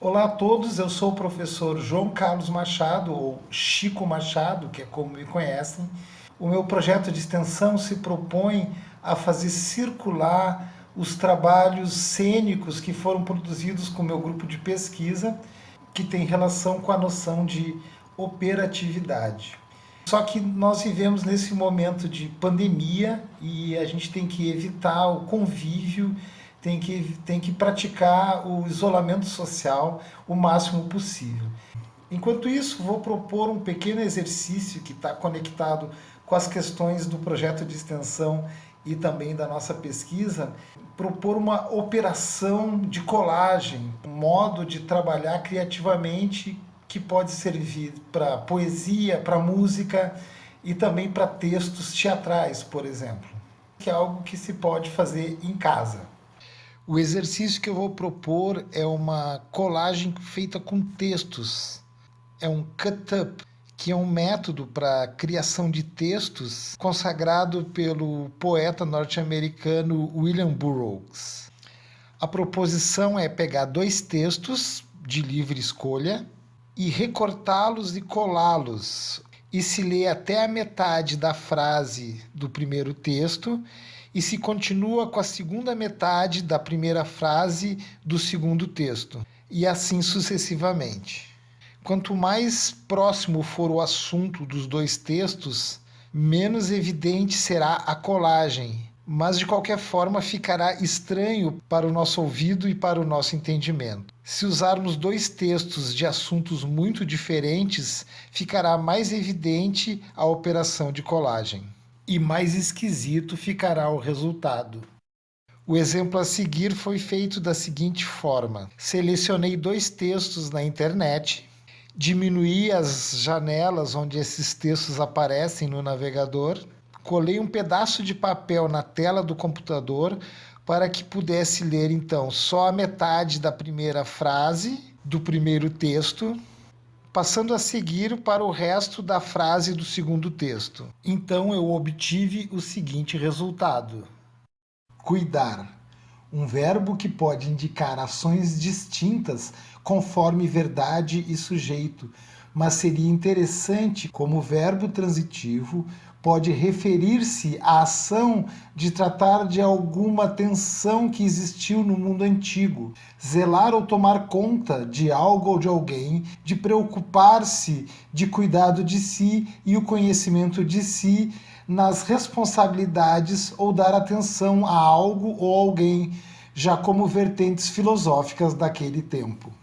Olá a todos, eu sou o professor João Carlos Machado, ou Chico Machado, que é como me conhecem. O meu projeto de extensão se propõe a fazer circular os trabalhos cênicos que foram produzidos com o meu grupo de pesquisa, que tem relação com a noção de operatividade. Só que nós vivemos nesse momento de pandemia e a gente tem que evitar o convívio, tem que, tem que praticar o isolamento social o máximo possível. Enquanto isso, vou propor um pequeno exercício que está conectado com as questões do projeto de extensão e também da nossa pesquisa, propor uma operação de colagem, um modo de trabalhar criativamente que pode servir para poesia, para música e também para textos teatrais, por exemplo, que é algo que se pode fazer em casa. O exercício que eu vou propor é uma colagem feita com textos. É um cut-up, que é um método para criação de textos consagrado pelo poeta norte-americano William Burroughs. A proposição é pegar dois textos de livre escolha e recortá-los e colá-los e se lê até a metade da frase do primeiro texto e se continua com a segunda metade da primeira frase do segundo texto, e assim sucessivamente. Quanto mais próximo for o assunto dos dois textos, menos evidente será a colagem, mas de qualquer forma ficará estranho para o nosso ouvido e para o nosso entendimento. Se usarmos dois textos de assuntos muito diferentes, ficará mais evidente a operação de colagem. E mais esquisito ficará o resultado. O exemplo a seguir foi feito da seguinte forma. Selecionei dois textos na internet, diminuí as janelas onde esses textos aparecem no navegador, colei um pedaço de papel na tela do computador para que pudesse ler então só a metade da primeira frase do primeiro texto, passando a seguir para o resto da frase do segundo texto. Então eu obtive o seguinte resultado: cuidar. Um verbo que pode indicar ações distintas conforme verdade e sujeito, mas seria interessante como verbo transitivo pode referir-se à ação de tratar de alguma tensão que existiu no mundo antigo, zelar ou tomar conta de algo ou de alguém, de preocupar-se de cuidado de si e o conhecimento de si nas responsabilidades ou dar atenção a algo ou alguém, já como vertentes filosóficas daquele tempo.